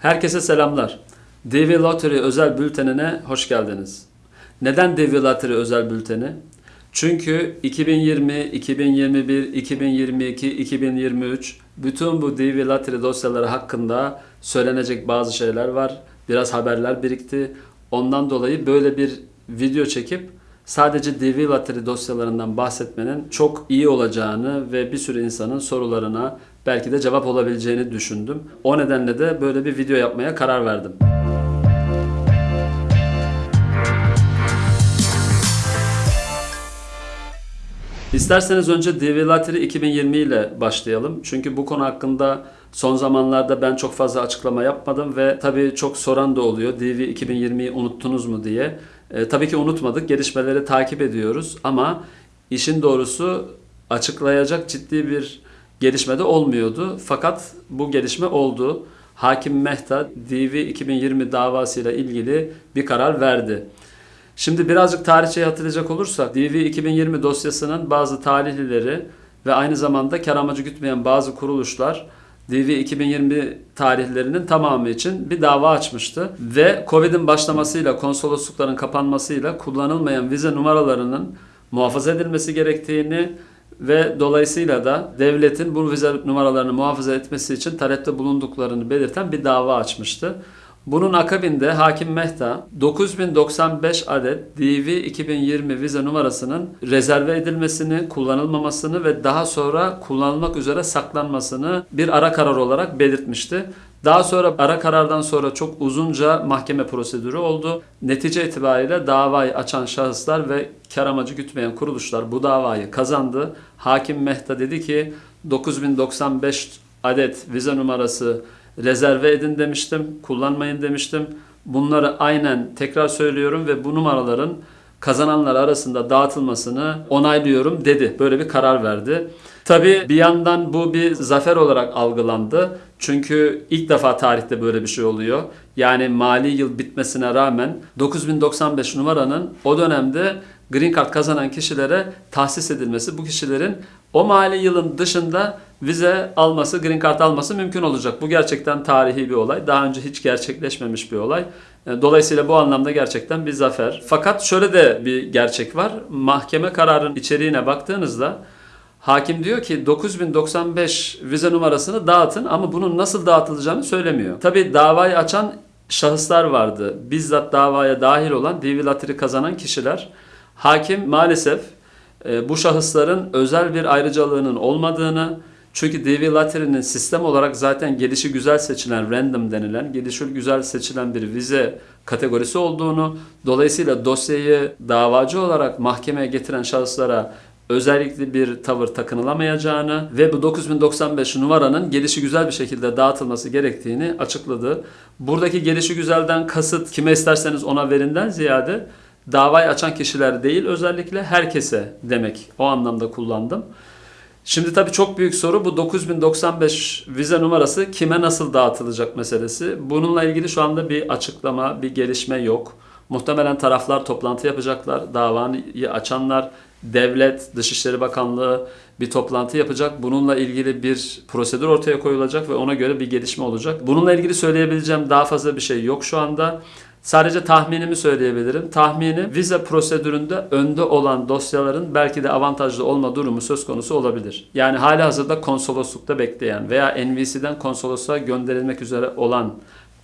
Herkese selamlar. DV Lottery özel bültenine hoş geldiniz. Neden DV Lottery özel bülteni? Çünkü 2020, 2021, 2022, 2023 bütün bu DV Lottery dosyaları hakkında söylenecek bazı şeyler var. Biraz haberler birikti. Ondan dolayı böyle bir video çekip sadece DV Lottery dosyalarından bahsetmenin çok iyi olacağını ve bir sürü insanın sorularına belki de cevap olabileceğini düşündüm. O nedenle de böyle bir video yapmaya karar verdim. İsterseniz önce DV Lottery 2020 ile başlayalım. Çünkü bu konu hakkında son zamanlarda ben çok fazla açıklama yapmadım ve tabii çok soran da oluyor. DV 2020'yi unuttunuz mu diye. E, tabii ki unutmadık. Gelişmeleri takip ediyoruz ama işin doğrusu açıklayacak ciddi bir gelişme de olmuyordu. Fakat bu gelişme oldu. Hakim Mehta DV 2020 davasıyla ilgili bir karar verdi. Şimdi birazcık tarihçeyi hatırlayacak olursak DV 2020 dosyasının bazı talihlileri ve aynı zamanda kar amacı gütmeyen bazı kuruluşlar DV 2020 tarihlerinin tamamı için bir dava açmıştı. Ve Covid'in başlamasıyla, konsoloslukların kapanmasıyla kullanılmayan vize numaralarının muhafaza edilmesi gerektiğini ve dolayısıyla da devletin bu vize numaralarını muhafaza etmesi için talepte bulunduklarını belirten bir dava açmıştı. Bunun akabinde Hakim Mehta 9095 adet DV 2020 vize numarasının rezerve edilmesini, kullanılmamasını ve daha sonra kullanılmak üzere saklanmasını bir ara karar olarak belirtmişti. Daha sonra ara karardan sonra çok uzunca mahkeme prosedürü oldu. Netice itibariyle davayı açan şahıslar ve kar amacı gütmeyen kuruluşlar bu davayı kazandı. Hakim Mehta dedi ki 9095 adet vize numarası rezerve edin demiştim, kullanmayın demiştim. Bunları aynen tekrar söylüyorum ve bu numaraların kazananlar arasında dağıtılmasını onaylıyorum dedi. Böyle bir karar verdi. Tabi bir yandan bu bir zafer olarak algılandı. Çünkü ilk defa tarihte böyle bir şey oluyor. Yani mali yıl bitmesine rağmen 9095 numaranın o dönemde Green Card kazanan kişilere tahsis edilmesi, bu kişilerin o mali yılın dışında vize alması, Green Card alması mümkün olacak. Bu gerçekten tarihi bir olay. Daha önce hiç gerçekleşmemiş bir olay. E, Dolayısıyla bu anlamda gerçekten bir zafer. Fakat şöyle de bir gerçek var. Mahkeme kararının içeriğine baktığınızda Hakim diyor ki 9095 vize numarasını dağıtın ama bunun nasıl dağıtılacağını söylemiyor. Tabi davayı açan şahıslar vardı. Bizzat davaya dahil olan DV Lottery kazanan kişiler. Hakim maalesef e, bu şahısların özel bir ayrıcalığının olmadığını, çünkü DV Lottery'nin sistem olarak zaten gelişi güzel seçilen random denilen, gelişi güzel seçilen bir vize kategorisi olduğunu, dolayısıyla dosyayı davacı olarak mahkemeye getiren şahıslara özellikle bir tavır takınılamayacağını ve bu 9095 numaranın gelişi güzel bir şekilde dağıtılması gerektiğini açıkladı. Buradaki gelişi güzelden kasıt kime isterseniz ona verinden ziyade davayı açan kişiler değil özellikle herkese demek o anlamda kullandım. Şimdi tabii çok büyük soru bu 9095 vize numarası kime nasıl dağıtılacak meselesi. Bununla ilgili şu anda bir açıklama, bir gelişme yok. Muhtemelen taraflar toplantı yapacaklar. Davayı açanlar, devlet, Dışişleri Bakanlığı bir toplantı yapacak. Bununla ilgili bir prosedür ortaya koyulacak ve ona göre bir gelişme olacak. Bununla ilgili söyleyebileceğim daha fazla bir şey yok şu anda. Sadece tahminimi söyleyebilirim. Tahmini vize prosedüründe önde olan dosyaların belki de avantajlı olma durumu söz konusu olabilir. Yani hali hazırda konsoloslukta bekleyen veya NVC'den konsolosluğa gönderilmek üzere olan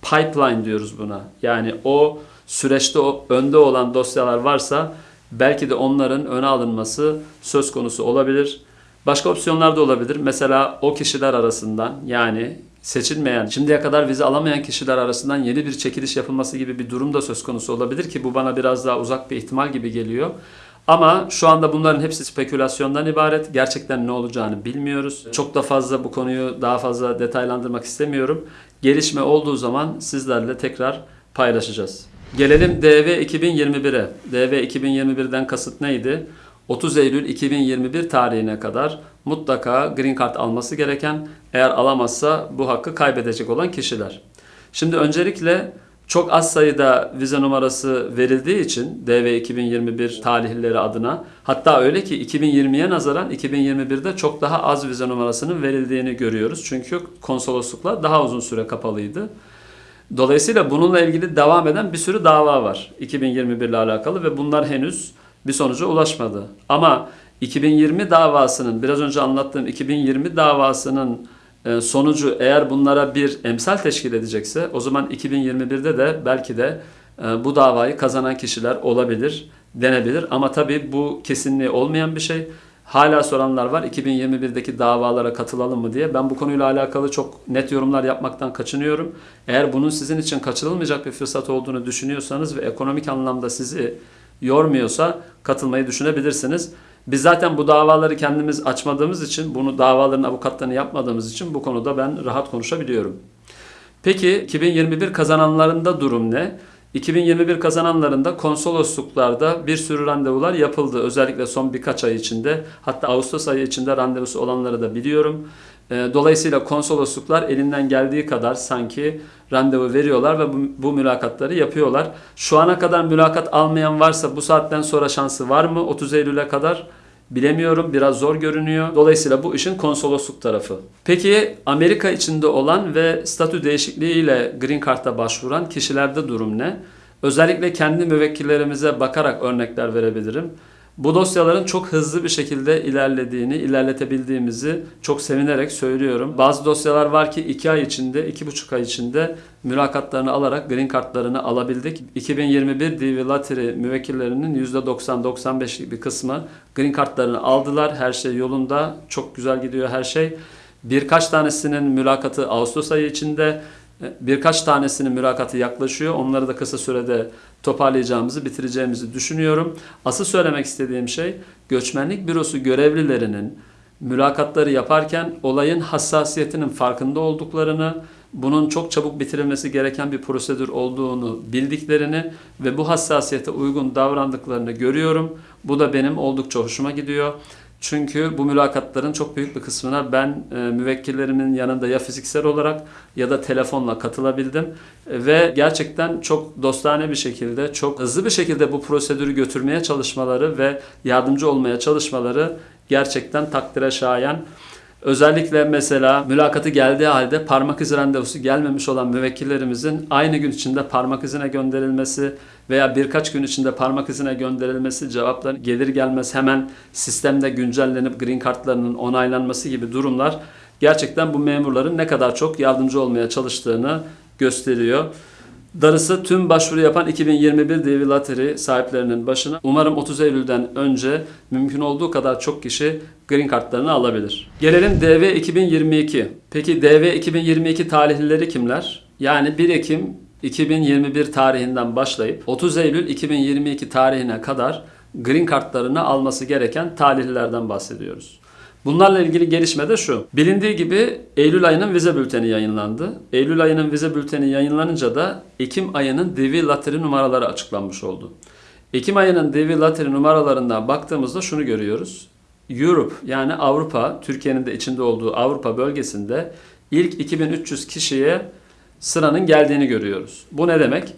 pipeline diyoruz buna. Yani o süreçte o önde olan dosyalar varsa belki de onların öne alınması söz konusu olabilir. Başka opsiyonlar da olabilir. Mesela o kişiler arasından yani seçilmeyen, şimdiye kadar vize alamayan kişiler arasından yeni bir çekiliş yapılması gibi bir durum da söz konusu olabilir ki bu bana biraz daha uzak bir ihtimal gibi geliyor. Ama şu anda bunların hepsi spekülasyondan ibaret. Gerçekten ne olacağını bilmiyoruz. Çok da fazla bu konuyu daha fazla detaylandırmak istemiyorum. Gelişme olduğu zaman sizlerle tekrar paylaşacağız. Gelelim DV 2021'e. DV 2021'den kasıt neydi? 30 Eylül 2021 tarihine kadar mutlaka Green Card alması gereken, eğer alamazsa bu hakkı kaybedecek olan kişiler. Şimdi öncelikle çok az sayıda vize numarası verildiği için DV 2021 tarihleri adına hatta öyle ki 2020'ye nazaran 2021'de çok daha az vize numarasının verildiğini görüyoruz. Çünkü konsolosluklar daha uzun süre kapalıydı. Dolayısıyla bununla ilgili devam eden bir sürü dava var 2021 ile alakalı ve bunlar henüz bir sonuca ulaşmadı. Ama 2020 davasının biraz önce anlattığım 2020 davasının e, sonucu eğer bunlara bir emsal teşkil edecekse o zaman 2021'de de belki de e, bu davayı kazanan kişiler olabilir denebilir. Ama tabii bu kesinliği olmayan bir şey. Hala soranlar var 2021'deki davalara katılalım mı diye. Ben bu konuyla alakalı çok net yorumlar yapmaktan kaçınıyorum. Eğer bunun sizin için kaçırılmayacak bir fırsat olduğunu düşünüyorsanız ve ekonomik anlamda sizi yormuyorsa katılmayı düşünebilirsiniz. Biz zaten bu davaları kendimiz açmadığımız için, bunu davaların avukatlarını yapmadığımız için bu konuda ben rahat konuşabiliyorum. Peki 2021 kazananlarında durum ne? 2021 kazananlarında konsolosluklarda bir sürü randevular yapıldı. Özellikle son birkaç ay içinde. Hatta Ağustos ayı içinde randevusu olanları da biliyorum. Ee, Dolayısıyla konsolosluklar elinden geldiği kadar sanki randevu veriyorlar ve bu, bu mülakatları yapıyorlar. Şu ana kadar mülakat almayan varsa bu saatten sonra şansı var mı 30 Eylül'e kadar? Bilemiyorum. Biraz zor görünüyor. Dolayısıyla bu işin konsolosluk tarafı. Peki Amerika içinde olan ve statü değişikliğiyle Green Card'a başvuran kişilerde durum ne? Özellikle kendi müvekkillerimize bakarak örnekler verebilirim. Bu dosyaların çok hızlı bir şekilde ilerlediğini, ilerletebildiğimizi çok sevinerek söylüyorum. Bazı dosyalar var ki 2 ay içinde, 2,5 ay içinde mülakatlarını alarak green kartlarını alabildik. 2021 DV Lottery müvekkillerinin %90-95'lik bir kısmı green kartlarını aldılar. Her şey yolunda, çok güzel gidiyor her şey. Birkaç tanesinin mülakatı Ağustos ayı içinde, Birkaç tanesinin mülakatı yaklaşıyor. Onları da kısa sürede toparlayacağımızı, bitireceğimizi düşünüyorum. Asıl söylemek istediğim şey göçmenlik bürosu görevlilerinin mülakatları yaparken olayın hassasiyetinin farkında olduklarını, bunun çok çabuk bitirilmesi gereken bir prosedür olduğunu bildiklerini ve bu hassasiyete uygun davrandıklarını görüyorum. Bu da benim oldukça hoşuma gidiyor. Çünkü bu mülakatların çok büyük bir kısmına ben e, müvekkillerimin yanında ya fiziksel olarak ya da telefonla katılabildim. E, ve gerçekten çok dostane bir şekilde, çok hızlı bir şekilde bu prosedürü götürmeye çalışmaları ve yardımcı olmaya çalışmaları gerçekten takdire şayan. Özellikle mesela mülakatı geldiği halde parmak izi randevusu gelmemiş olan müvekkillerimizin aynı gün içinde parmak izine gönderilmesi veya birkaç gün içinde parmak izine gönderilmesi, cevaplar gelir gelmez hemen sistemde güncellenip green kartlarının onaylanması gibi durumlar gerçekten bu memurların ne kadar çok yardımcı olmaya çalıştığını gösteriyor. Darısı tüm başvuru yapan 2021 DV Lottery sahiplerinin başına. Umarım 30 Eylül'den önce mümkün olduğu kadar çok kişi green kartlarını alabilir. Gelelim DV 2022. Peki DV 2022 tarihlileri kimler? Yani 1 Ekim 2021 tarihinden başlayıp 30 Eylül 2022 tarihine kadar green kartlarını alması gereken talihlilerden bahsediyoruz. Bunlarla ilgili gelişme de şu. Bilindiği gibi Eylül ayının vize bülteni yayınlandı. Eylül ayının vize bülteni yayınlanınca da Ekim ayının DV Lottery numaraları açıklanmış oldu. Ekim ayının DV Lottery numaralarından baktığımızda şunu görüyoruz. Europe yani Avrupa, Türkiye'nin de içinde olduğu Avrupa bölgesinde ilk 2300 kişiye sıranın geldiğini görüyoruz. Bu ne demek?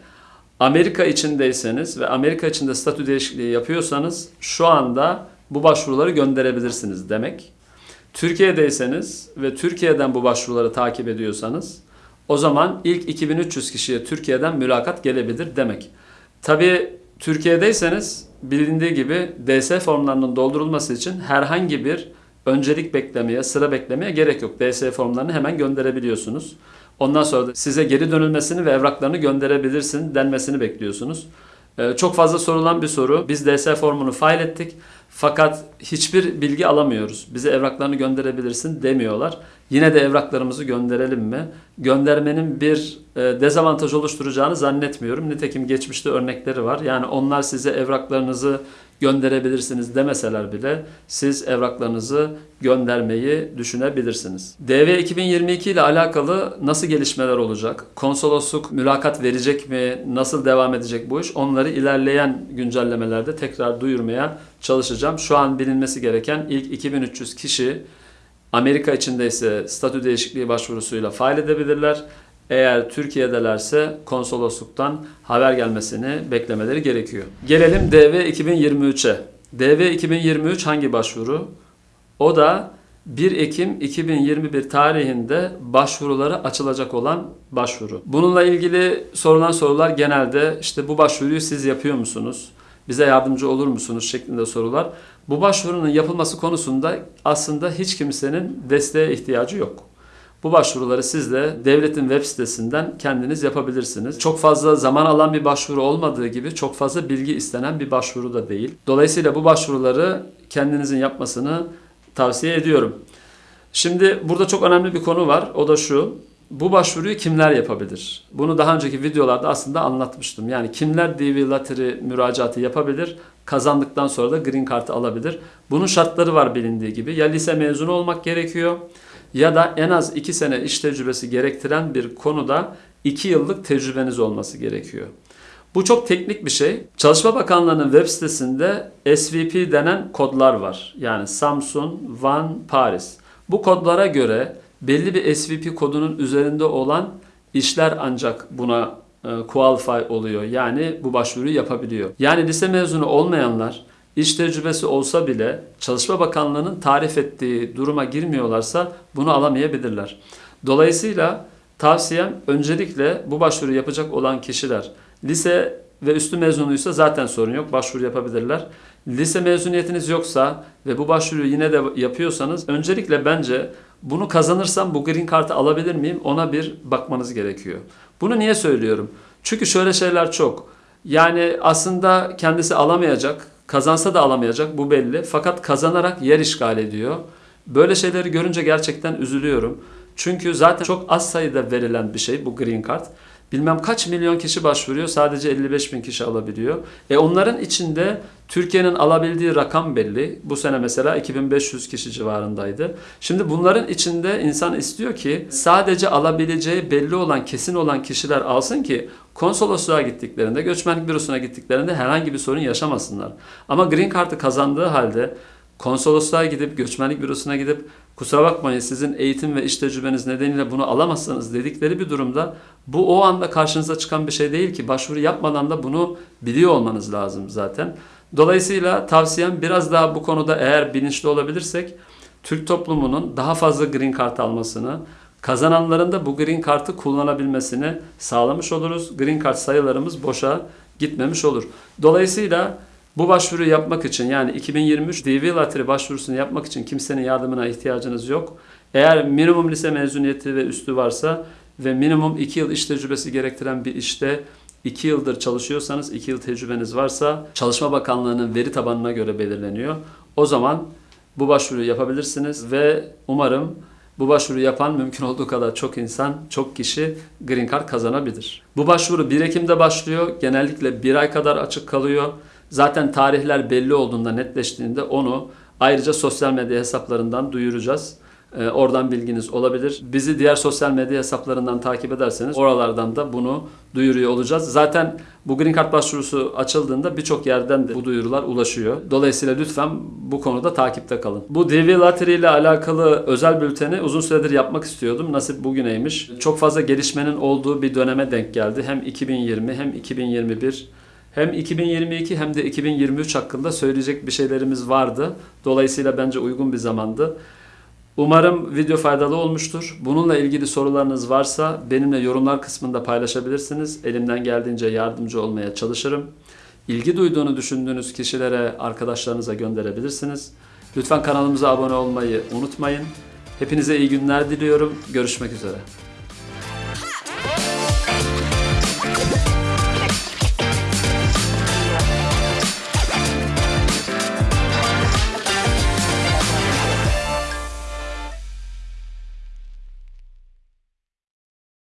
Amerika içindeyseniz ve Amerika içinde statü değişikliği yapıyorsanız şu anda bu başvuruları gönderebilirsiniz demek. Türkiye'deyseniz ve Türkiye'den bu başvuruları takip ediyorsanız o zaman ilk 2300 kişiye Türkiye'den mülakat gelebilir demek. Tabii Türkiye'deyseniz bilindiği gibi DS formlarının doldurulması için herhangi bir öncelik beklemeye, sıra beklemeye gerek yok. DS formlarını hemen gönderebiliyorsunuz. Ondan sonra da size geri dönülmesini ve evraklarını gönderebilirsin denmesini bekliyorsunuz. Ee, çok fazla sorulan bir soru. Biz DS formunu fail ettik. Fakat hiçbir bilgi alamıyoruz. Bize evraklarını gönderebilirsin demiyorlar. Yine de evraklarımızı gönderelim mi? Göndermenin bir e, dezavantaj oluşturacağını zannetmiyorum. Nitekim geçmişte örnekleri var. Yani onlar size evraklarınızı gönderebilirsiniz demeseler bile siz evraklarınızı göndermeyi düşünebilirsiniz. DV 2022 ile alakalı nasıl gelişmeler olacak? Konsolosluk mülakat verecek mi? Nasıl devam edecek bu iş? Onları ilerleyen güncellemelerde tekrar duyurmaya çalışacağım. Şu an bilinmesi gereken ilk 2300 kişi Amerika içindeyse statü değişikliği başvurusuyla fail edebilirler. Eğer Türkiye'delerse konsolosluktan haber gelmesini beklemeleri gerekiyor. Gelelim DV 2023'e. DV 2023 hangi başvuru? O da 1 Ekim 2021 tarihinde başvuruları açılacak olan başvuru. Bununla ilgili sorulan sorular genelde işte bu başvuruyu siz yapıyor musunuz? Bize yardımcı olur musunuz şeklinde sorular. Bu başvurunun yapılması konusunda aslında hiç kimsenin desteğe ihtiyacı yok. Bu başvuruları siz de devletin web sitesinden kendiniz yapabilirsiniz. Çok fazla zaman alan bir başvuru olmadığı gibi çok fazla bilgi istenen bir başvuru da değil. Dolayısıyla bu başvuruları kendinizin yapmasını tavsiye ediyorum. Şimdi burada çok önemli bir konu var. O da şu. Bu başvuruyu kimler yapabilir? Bunu daha önceki videolarda aslında anlatmıştım. Yani kimler DV Lottery müracaatı yapabilir? Kazandıktan sonra da Green Card'ı alabilir. Bunun şartları var bilindiği gibi. Ya lise mezunu olmak gerekiyor ya da en az 2 sene iş tecrübesi gerektiren bir konuda 2 yıllık tecrübeniz olması gerekiyor. Bu çok teknik bir şey. Çalışma Bakanlığı'nın web sitesinde SVP denen kodlar var. Yani Samsun, Van, Paris. Bu kodlara göre belli bir SVP kodunun üzerinde olan işler ancak buna e, qualify oluyor. Yani bu başvuruyu yapabiliyor. Yani lise mezunu olmayanlar iş tecrübesi olsa bile Çalışma Bakanlığı'nın tarif ettiği duruma girmiyorlarsa bunu alamayabilirler. Dolayısıyla tavsiyem öncelikle bu başvuru yapacak olan kişiler lise ve üstü mezunuysa zaten sorun yok. Başvuru yapabilirler. Lise mezuniyetiniz yoksa ve bu başvuruyu yine de yapıyorsanız öncelikle bence bunu kazanırsam bu green card'ı alabilir miyim ona bir bakmanız gerekiyor. Bunu niye söylüyorum? Çünkü şöyle şeyler çok. Yani aslında kendisi alamayacak, kazansa da alamayacak bu belli. Fakat kazanarak yer işgal ediyor. Böyle şeyleri görünce gerçekten üzülüyorum. Çünkü zaten çok az sayıda verilen bir şey bu green card. Bilmem kaç milyon kişi başvuruyor sadece 55 bin kişi alabiliyor. E onların içinde Türkiye'nin alabildiği rakam belli. Bu sene mesela 2500 kişi civarındaydı. Şimdi bunların içinde insan istiyor ki sadece alabileceği belli olan kesin olan kişiler alsın ki konsolosluğa gittiklerinde, göçmenlik bürosuna gittiklerinde herhangi bir sorun yaşamasınlar. Ama Green Card'ı kazandığı halde konsolosluğa gidip, göçmenlik bürosuna gidip kusura bakmayın sizin eğitim ve iş tecrübeniz nedeniyle bunu alamazsınız dedikleri bir durumda bu o anda karşınıza çıkan bir şey değil ki başvuru yapmadan da bunu biliyor olmanız lazım zaten. Dolayısıyla tavsiyem biraz daha bu konuda eğer bilinçli olabilirsek Türk toplumunun daha fazla green card almasını, kazananların da bu green card'ı kullanabilmesini sağlamış oluruz. Green card sayılarımız boşa gitmemiş olur. Dolayısıyla bu başvuruyu yapmak için yani 2023 DV Lottery başvurusunu yapmak için kimsenin yardımına ihtiyacınız yok. Eğer minimum lise mezuniyeti ve üstü varsa ve minimum 2 yıl iş tecrübesi gerektiren bir işte 2 yıldır çalışıyorsanız, 2 yıl tecrübeniz varsa Çalışma Bakanlığı'nın veri tabanına göre belirleniyor. O zaman bu başvuruyu yapabilirsiniz ve umarım bu başvuru yapan mümkün olduğu kadar çok insan, çok kişi Green Card kazanabilir. Bu başvuru 1 Ekim'de başlıyor. Genellikle 1 ay kadar açık kalıyor. Zaten tarihler belli olduğunda, netleştiğinde onu ayrıca sosyal medya hesaplarından duyuracağız. Ee, oradan bilginiz olabilir. Bizi diğer sosyal medya hesaplarından takip ederseniz oralardan da bunu duyuruyor olacağız. Zaten bu Green Card başvurusu açıldığında birçok yerden de bu duyurular ulaşıyor. Dolayısıyla lütfen bu konuda takipte kalın. Bu DV Lottery ile alakalı özel bülteni uzun süredir yapmak istiyordum. Nasip bugüneymiş. Çok fazla gelişmenin olduğu bir döneme denk geldi. Hem 2020 hem 2021 hem 2022 hem de 2023 hakkında söyleyecek bir şeylerimiz vardı. Dolayısıyla bence uygun bir zamandı. Umarım video faydalı olmuştur. Bununla ilgili sorularınız varsa benimle yorumlar kısmında paylaşabilirsiniz. Elimden geldiğince yardımcı olmaya çalışırım. İlgi duyduğunu düşündüğünüz kişilere, arkadaşlarınıza gönderebilirsiniz. Lütfen kanalımıza abone olmayı unutmayın. Hepinize iyi günler diliyorum. Görüşmek üzere.